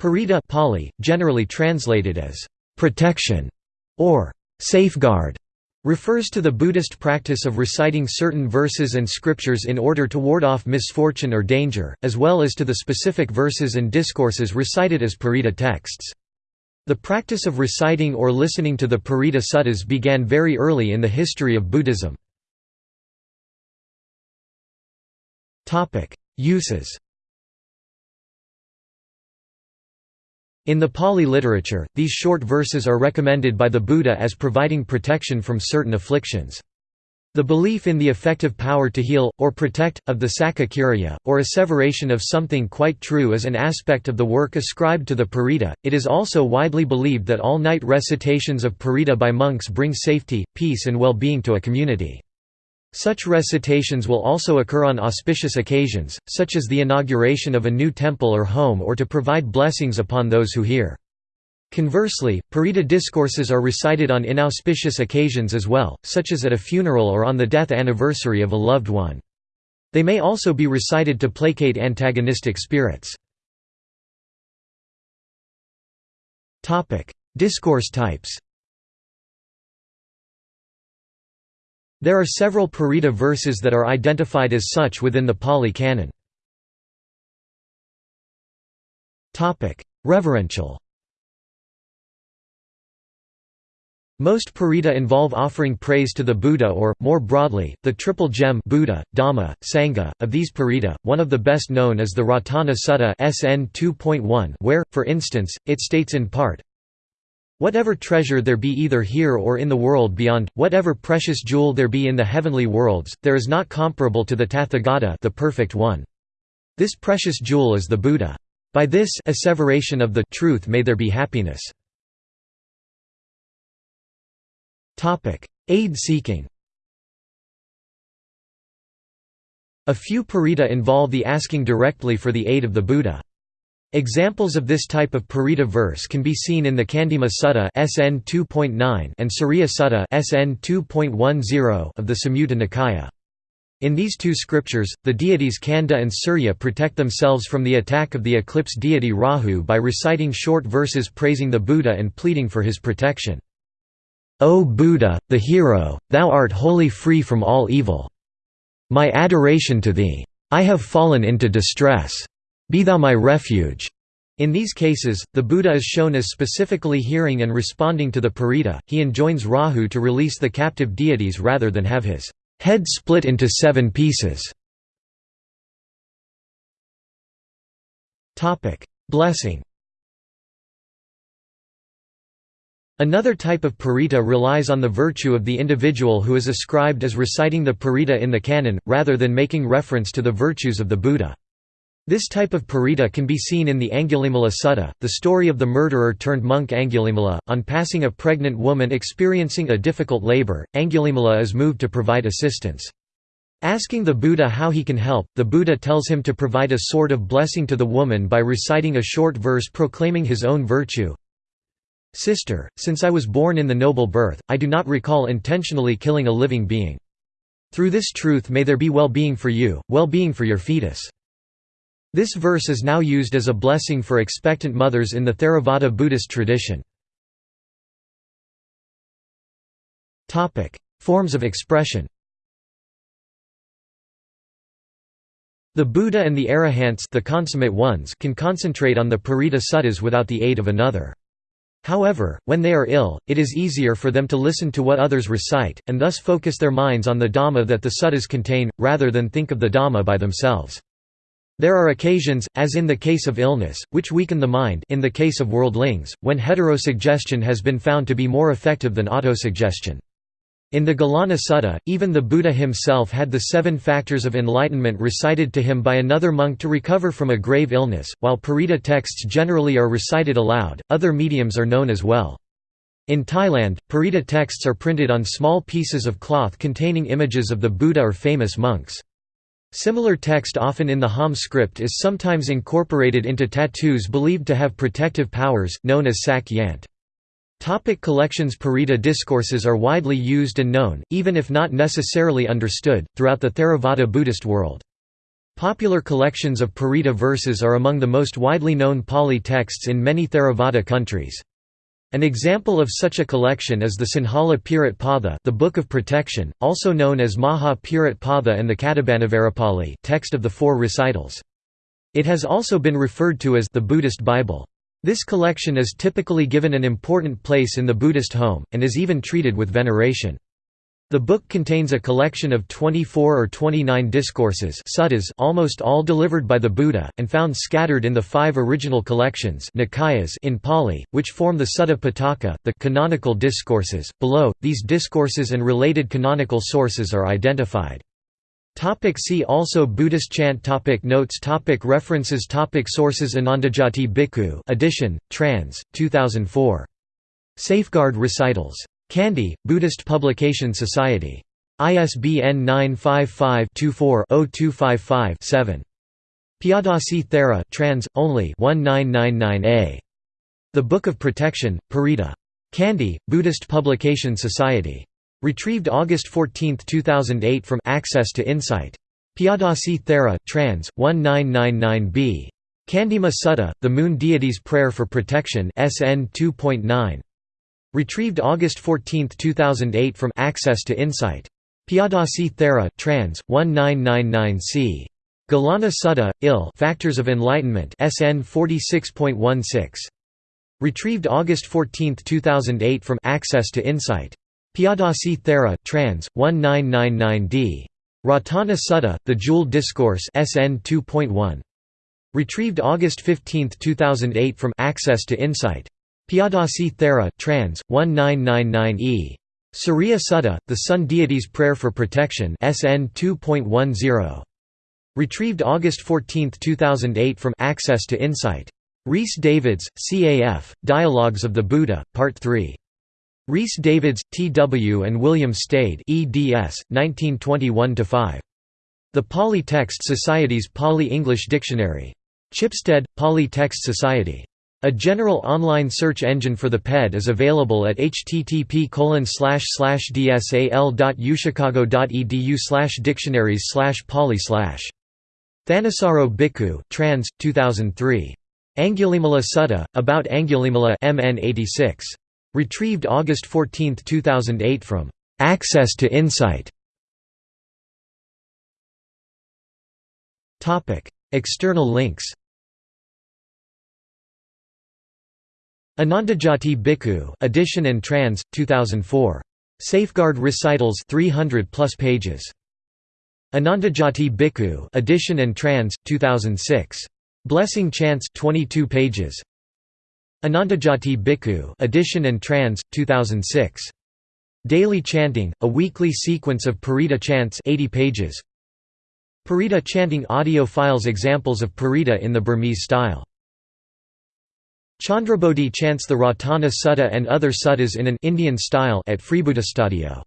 Parita Pali, generally translated as protection or safeguard, refers to the Buddhist practice of reciting certain verses and scriptures in order to ward off misfortune or danger, as well as to the specific verses and discourses recited as Parita texts. The practice of reciting or listening to the Parita suttas began very early in the history of Buddhism. Uses In the Pali literature, these short verses are recommended by the Buddha as providing protection from certain afflictions. The belief in the effective power to heal, or protect, of the sacca or asseveration of something quite true is an aspect of the work ascribed to the Parita. It is also widely believed that all night recitations of Parita by monks bring safety, peace, and well being to a community. Such recitations will also occur on auspicious occasions, such as the inauguration of a new temple or home or to provide blessings upon those who hear. Conversely, Parita discourses are recited on inauspicious occasions as well, such as at a funeral or on the death anniversary of a loved one. They may also be recited to placate antagonistic spirits. Discourse types There are several Parita verses that are identified as such within the Pali Canon. Reverential Most Parita involve offering praise to the Buddha or, more broadly, the triple gem Buddha, Dhamma, Sangha. Of these Parita, one of the best known is the Ratana Sutta SN 2.1 where, for instance, it states in part, Whatever treasure there be either here or in the world beyond, whatever precious jewel there be in the heavenly worlds, there is not comparable to the Tathagata the Perfect One. This precious jewel is the Buddha. By this asseveration of the truth may there be happiness. Aid seeking A few Parita involve the asking directly for the aid of the Buddha. Examples of this type of Parita verse can be seen in the Chandima Sutta SN 2.9 and Suriya Sutta SN 2.10 of the Samyutta Nikaya. In these two scriptures, the deities Kanda and Surya protect themselves from the attack of the eclipse deity Rahu by reciting short verses praising the Buddha and pleading for his protection. O Buddha, the hero, thou art wholly free from all evil. My adoration to thee. I have fallen into distress. Be thou my refuge. In these cases, the Buddha is shown as specifically hearing and responding to the Parita. He enjoins Rahu to release the captive deities rather than have his head split into seven pieces. Blessing Another type of parita relies on the virtue of the individual who is ascribed as reciting the parita in the canon, rather than making reference to the virtues of the Buddha. This type of parita can be seen in the Angulimala Sutta, the story of the murderer turned monk Angulimala. On passing a pregnant woman experiencing a difficult labor, Angulimala is moved to provide assistance. Asking the Buddha how he can help, the Buddha tells him to provide a sort of blessing to the woman by reciting a short verse proclaiming his own virtue. Sister, since I was born in the noble birth, I do not recall intentionally killing a living being. Through this truth may there be well-being for you, well-being for your fetus. This verse is now used as a blessing for expectant mothers in the Theravada Buddhist tradition. Forms of expression The Buddha and the Arahants the consummate ones can concentrate on the Parita suttas without the aid of another. However, when they are ill, it is easier for them to listen to what others recite, and thus focus their minds on the Dhamma that the suttas contain, rather than think of the Dhamma by themselves. There are occasions, as in the case of illness, which weaken the mind in the case of worldlings, when heterosuggestion has been found to be more effective than autosuggestion. In the Gilana Sutta, even the Buddha himself had the seven factors of enlightenment recited to him by another monk to recover from a grave illness. While Parita texts generally are recited aloud, other mediums are known as well. In Thailand, Parita texts are printed on small pieces of cloth containing images of the Buddha or famous monks. Similar text often in the Khom script is sometimes incorporated into tattoos believed to have protective powers, known as sak yant. Topic collections Parita discourses are widely used and known, even if not necessarily understood, throughout the Theravada Buddhist world. Popular collections of Parita verses are among the most widely known Pali texts in many Theravada countries. An example of such a collection is the Sinhala Pirit Potha the Book of Protection, also known as Maha Pirit Potha and the Catubhanavarapali text of the four recitals. It has also been referred to as the Buddhist Bible. This collection is typically given an important place in the Buddhist home, and is even treated with veneration. The book contains a collection of 24 or 29 discourses suttas almost all delivered by the Buddha, and found scattered in the five original collections Nikayas in Pali, which form the Sutta Pitaka, the canonical discourses. Below, these discourses and related canonical sources are identified. Topic see also Buddhist chant topic Notes topic References topic Sources Anandajoti Bhikkhu edition, trans. 2004. Safeguard Recitals. Kandy, Buddhist Publication Society. ISBN 955-24-0255-7. Piyadasi Thera trans, only 1999a. The Book of Protection, Parita. Kandy, Buddhist Publication Society. Retrieved August 14, 2008 from Access to Insight. Piyadasi Thera trans, 1999b. Chandima Sutta, The Moon Deity's Prayer for Protection SN 2.9. Retrieved August 14, 2008 from Access to Insight. Piyadasi Thera trans. 1999c. Gilana Sutta, Il Factors of Enlightenment SN 46.16. Retrieved August 14, 2008 from Access to Insight. Piyadasi Thera trans. 1999d. Ratana Sutta, The Jewel Discourse SN 2.1. Retrieved August 15, 2008 from Access to Insight. Piyadasi Thera trans. 1999e. Suriya Sutta, The Sun Deity's Prayer for Protection SN 2.10. Retrieved August 14, 2008 from Access to Insight. Rhys Davids, CAF, Dialogues of the Buddha, Part 3. Rhys Davids, T.W. and William Stede eds. 1921–5. The Pali Text Society's Pali-English Dictionary. Chipstead, Pali Text Society. A general online search engine for the PED is available at http dsal.uchicago.edu dictionaries poly Thanissaro Bhikkhu trans, 2003. Angulimala Sutta, about Angulimala MN 86. Retrieved August 14, 2008 from Access to Insight. External links Anandajoti Bhikkhu edition and trans 2004 Safeguard recitals 300 plus pages. Anandajoti Bhikkhu edition and trans 2006 Blessing chants 22 pages. Anandajoti Bhikkhu edition and trans 2006 Daily chanting a weekly sequence of Parita chants 80 pages. Parita chanting audio files examples of Parita in the Burmese style Chandrabodhi chants the Ratana Sutta and other suttas in an Indian style at Freebuddhastudio.